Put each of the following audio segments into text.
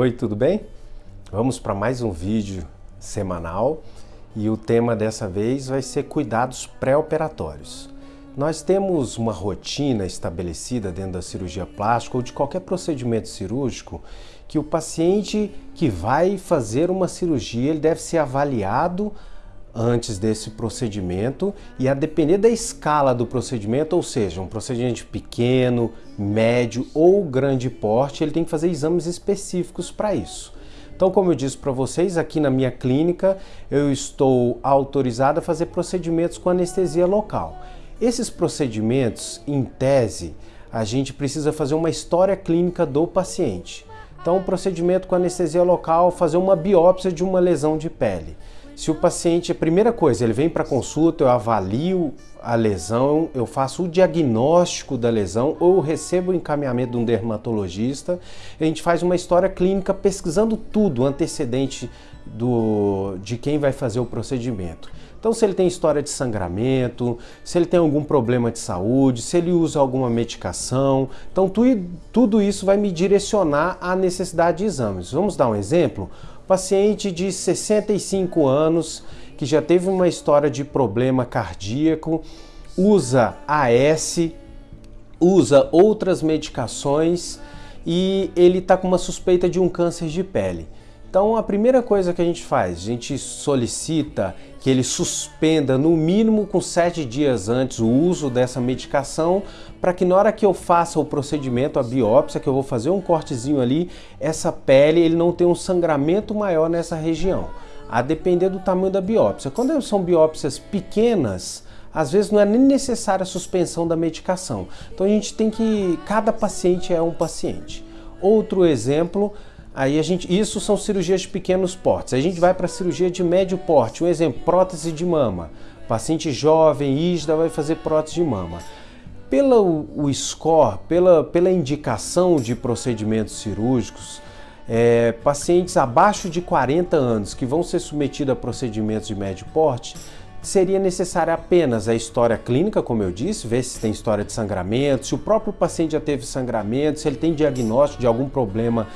Oi, tudo bem? Vamos para mais um vídeo semanal e o tema dessa vez vai ser cuidados pré-operatórios. Nós temos uma rotina estabelecida dentro da cirurgia plástica ou de qualquer procedimento cirúrgico que o paciente que vai fazer uma cirurgia ele deve ser avaliado antes desse procedimento e a depender da escala do procedimento, ou seja, um procedimento pequeno, médio ou grande porte, ele tem que fazer exames específicos para isso. Então, como eu disse para vocês, aqui na minha clínica eu estou autorizado a fazer procedimentos com anestesia local. Esses procedimentos, em tese, a gente precisa fazer uma história clínica do paciente. Então, o procedimento com anestesia local, fazer uma biópsia de uma lesão de pele. Se o paciente, a primeira coisa, ele vem para consulta, eu avalio a lesão, eu faço o diagnóstico da lesão ou recebo o encaminhamento de um dermatologista, a gente faz uma história clínica pesquisando tudo, antecedente do, de quem vai fazer o procedimento. Então, se ele tem história de sangramento, se ele tem algum problema de saúde, se ele usa alguma medicação, então tu, tudo isso vai me direcionar à necessidade de exames. Vamos dar um exemplo? Paciente de 65 anos que já teve uma história de problema cardíaco, usa AS, usa outras medicações e ele está com uma suspeita de um câncer de pele. Então a primeira coisa que a gente faz, a gente solicita que ele suspenda no mínimo com sete dias antes o uso dessa medicação para que na hora que eu faça o procedimento, a biópsia, que eu vou fazer um cortezinho ali, essa pele ele não tenha um sangramento maior nessa região, a depender do tamanho da biópsia. Quando são biópsias pequenas, às vezes não é nem necessária a suspensão da medicação. Então a gente tem que, cada paciente é um paciente. Outro exemplo, Aí a gente, isso são cirurgias de pequenos portes. A gente vai para cirurgia de médio porte. Um exemplo, prótese de mama. Paciente jovem, ISDA, vai fazer prótese de mama. Pelo score, pela, pela indicação de procedimentos cirúrgicos, é, pacientes abaixo de 40 anos que vão ser submetidos a procedimentos de médio porte, seria necessária apenas a história clínica, como eu disse, ver se tem história de sangramento, se o próprio paciente já teve sangramento, se ele tem diagnóstico de algum problema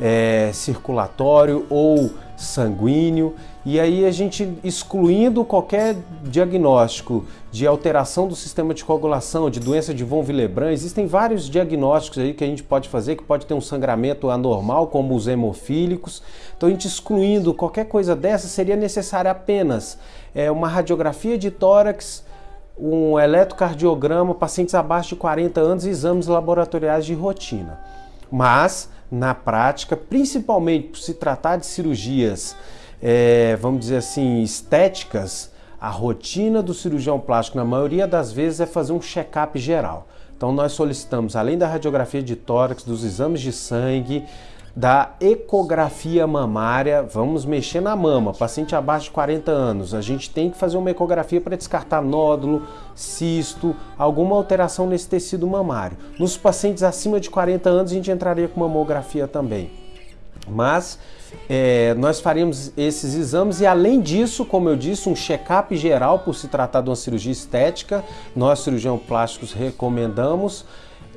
é, circulatório ou sanguíneo, e aí a gente excluindo qualquer diagnóstico de alteração do sistema de coagulação, de doença de von Willebrand, existem vários diagnósticos aí que a gente pode fazer, que pode ter um sangramento anormal, como os hemofílicos. Então a gente excluindo qualquer coisa dessa, seria necessário apenas é, uma radiografia de tórax, um eletrocardiograma, pacientes abaixo de 40 anos e exames laboratoriais de rotina. Mas na prática, principalmente por se tratar de cirurgias, é, vamos dizer assim, estéticas, a rotina do cirurgião plástico, na maioria das vezes, é fazer um check-up geral. Então nós solicitamos, além da radiografia de tórax, dos exames de sangue, da ecografia mamária, vamos mexer na mama, paciente abaixo de 40 anos, a gente tem que fazer uma ecografia para descartar nódulo, cisto, alguma alteração nesse tecido mamário. Nos pacientes acima de 40 anos a gente entraria com mamografia também. Mas é, nós faríamos esses exames e além disso, como eu disse, um check-up geral por se tratar de uma cirurgia estética, nós cirurgiões plásticos recomendamos,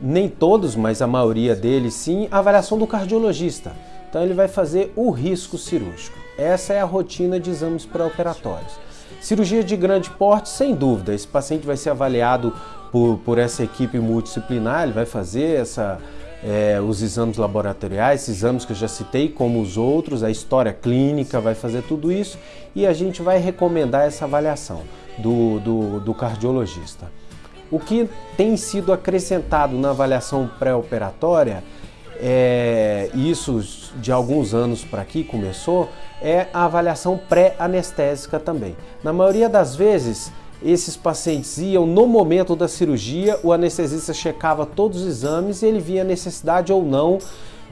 nem todos, mas a maioria deles sim, a avaliação do cardiologista. Então ele vai fazer o risco cirúrgico. Essa é a rotina de exames pré-operatórios. Cirurgia de grande porte, sem dúvida, esse paciente vai ser avaliado por, por essa equipe multidisciplinar, ele vai fazer essa, é, os exames laboratoriais, esses exames que eu já citei, como os outros, a história clínica, vai fazer tudo isso e a gente vai recomendar essa avaliação do, do, do cardiologista. O que tem sido acrescentado na avaliação pré-operatória, é, isso de alguns anos para aqui começou, é a avaliação pré-anestésica também. Na maioria das vezes, esses pacientes iam no momento da cirurgia, o anestesista checava todos os exames e ele via necessidade ou não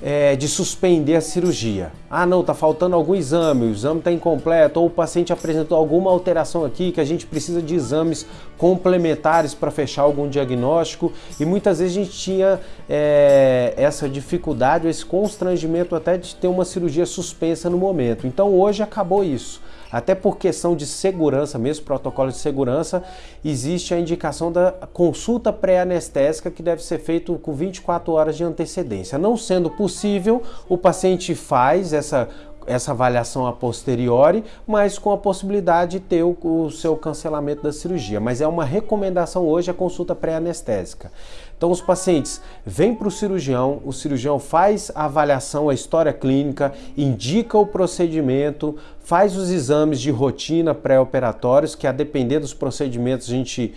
é, de suspender a cirurgia. Ah, não, está faltando algum exame, o exame está incompleto, ou o paciente apresentou alguma alteração aqui que a gente precisa de exames complementares para fechar algum diagnóstico. E muitas vezes a gente tinha é, essa dificuldade, esse constrangimento até de ter uma cirurgia suspensa no momento. Então hoje acabou isso. Até por questão de segurança, mesmo protocolo de segurança, existe a indicação da consulta pré-anestésica que deve ser feita com 24 horas de antecedência. Não sendo possível, o paciente faz essa essa avaliação a posteriori, mas com a possibilidade de ter o, o seu cancelamento da cirurgia. Mas é uma recomendação hoje a consulta pré-anestésica. Então os pacientes vêm para o cirurgião, o cirurgião faz a avaliação, a história clínica, indica o procedimento, faz os exames de rotina pré-operatórios, que a depender dos procedimentos a gente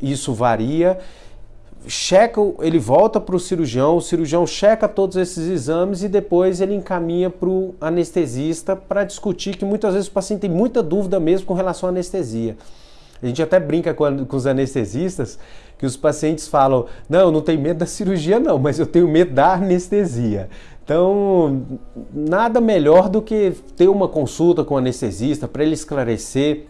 isso varia checa, ele volta para o cirurgião, o cirurgião checa todos esses exames e depois ele encaminha para o anestesista para discutir que muitas vezes o paciente tem muita dúvida mesmo com relação à anestesia. A gente até brinca com, com os anestesistas que os pacientes falam: Não, não tenho medo da cirurgia, não, mas eu tenho medo da anestesia. Então, nada melhor do que ter uma consulta com o anestesista para ele esclarecer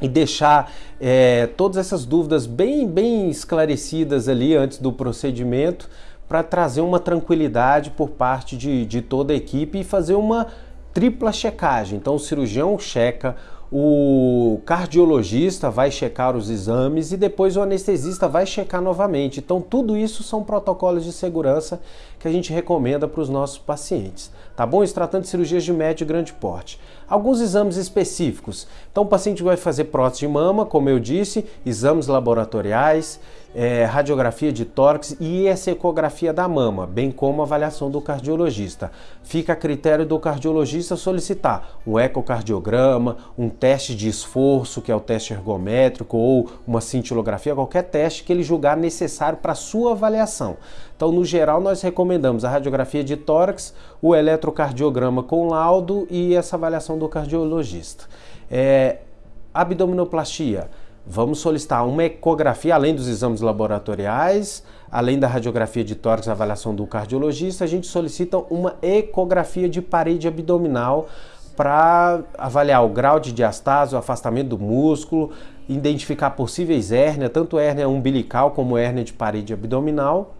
e deixar é, todas essas dúvidas bem, bem esclarecidas ali antes do procedimento para trazer uma tranquilidade por parte de, de toda a equipe e fazer uma tripla checagem. Então o cirurgião checa, o cardiologista vai checar os exames e depois o anestesista vai checar novamente. Então, tudo isso são protocolos de segurança que a gente recomenda para os nossos pacientes. Tá bom? Isso tratando de cirurgias de médio e grande porte. Alguns exames específicos. Então, o paciente vai fazer prótese de mama, como eu disse, exames laboratoriais, é, radiografia de tórax e essa ecografia da mama, bem como avaliação do cardiologista. Fica a critério do cardiologista solicitar um ecocardiograma, um teste de esforço, que é o teste ergométrico, ou uma cintilografia, qualquer teste que ele julgar necessário para sua avaliação. Então, no geral, nós recomendamos a radiografia de tórax, o eletrocardiograma com laudo e essa avaliação do cardiologista. É, abdominoplastia Vamos solicitar uma ecografia, além dos exames laboratoriais, além da radiografia de tórax, avaliação do cardiologista, a gente solicita uma ecografia de parede abdominal para avaliar o grau de diastase, o afastamento do músculo, identificar possíveis hérnias, tanto hérnia umbilical como hérnia de parede abdominal.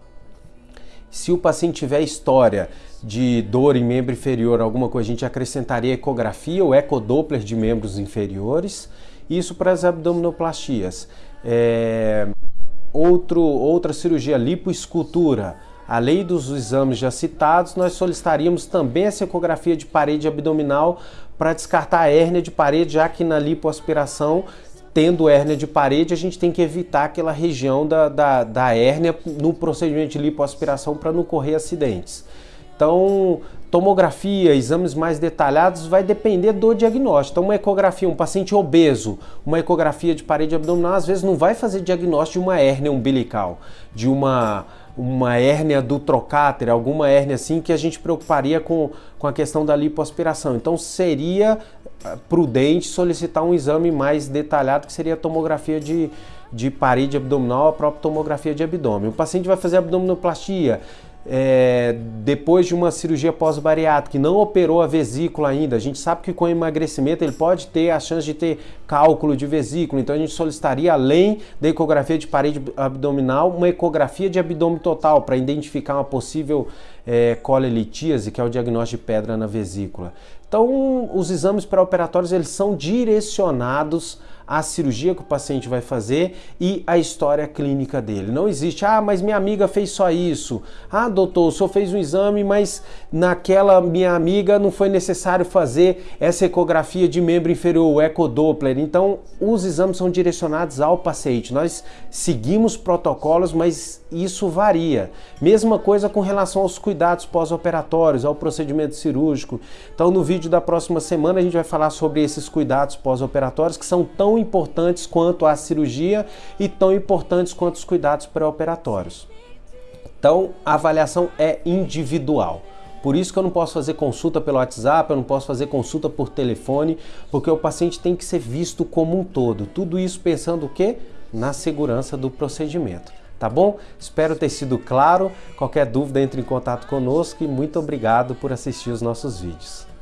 Se o paciente tiver história de dor em membro inferior, alguma coisa, a gente acrescentaria ecografia ou ecodoppler de membros inferiores. Isso para as abdominoplastias. É, outro, outra cirurgia, lipoescultura. Além dos exames já citados, nós solicitaríamos também essa ecografia de parede abdominal para descartar a hérnia de parede, já que na lipoaspiração, tendo hérnia de parede, a gente tem que evitar aquela região da, da, da hérnia no procedimento de lipoaspiração para não correr acidentes. Então, tomografia, exames mais detalhados, vai depender do diagnóstico. Então, uma ecografia, um paciente obeso, uma ecografia de parede abdominal, às vezes não vai fazer diagnóstico de uma hérnia umbilical, de uma, uma hérnia do trocáter, alguma hérnia assim que a gente preocuparia com, com a questão da lipoaspiração. Então, seria prudente solicitar um exame mais detalhado, que seria a tomografia de, de parede abdominal, a própria tomografia de abdômen. O paciente vai fazer abdominoplastia, é, depois de uma cirurgia pós-bariátrica que não operou a vesícula ainda, a gente sabe que com emagrecimento ele pode ter a chance de ter cálculo de vesícula, então a gente solicitaria, além da ecografia de parede abdominal, uma ecografia de abdômen total para identificar uma possível é, colelitíase, que é o diagnóstico de pedra na vesícula. Então, os exames pré-operatórios eles são direcionados à cirurgia que o paciente vai fazer e à história clínica dele. Não existe, ah, mas minha amiga fez só isso. Ah, doutor, o senhor fez um exame, mas naquela minha amiga não foi necessário fazer essa ecografia de membro inferior, o ecodoppler. Então, os exames são direcionados ao paciente. Nós seguimos protocolos, mas isso varia. Mesma coisa com relação aos cuidados pós-operatórios, ao procedimento cirúrgico. Então, no vídeo da próxima semana, a gente vai falar sobre esses cuidados pós-operatórios que são tão importantes quanto a cirurgia e tão importantes quanto os cuidados pré-operatórios. Então, a avaliação é individual. Por isso que eu não posso fazer consulta pelo WhatsApp, eu não posso fazer consulta por telefone, porque o paciente tem que ser visto como um todo. Tudo isso pensando o quê? Na segurança do procedimento. Tá bom? Espero ter sido claro. Qualquer dúvida, entre em contato conosco e muito obrigado por assistir os nossos vídeos.